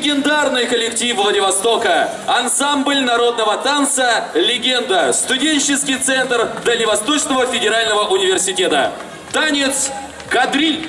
Легендарный коллектив Владивостока, ансамбль народного танца «Легенда», студенческий центр Дальневосточного федерального университета. Танец «Кадриль».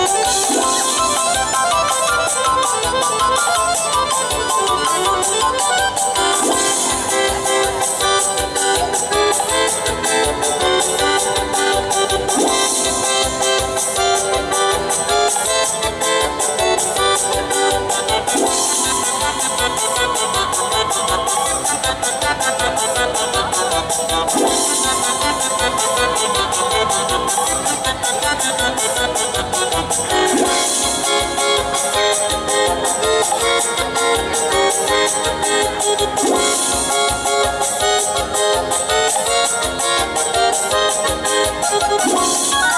What?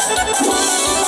すごい!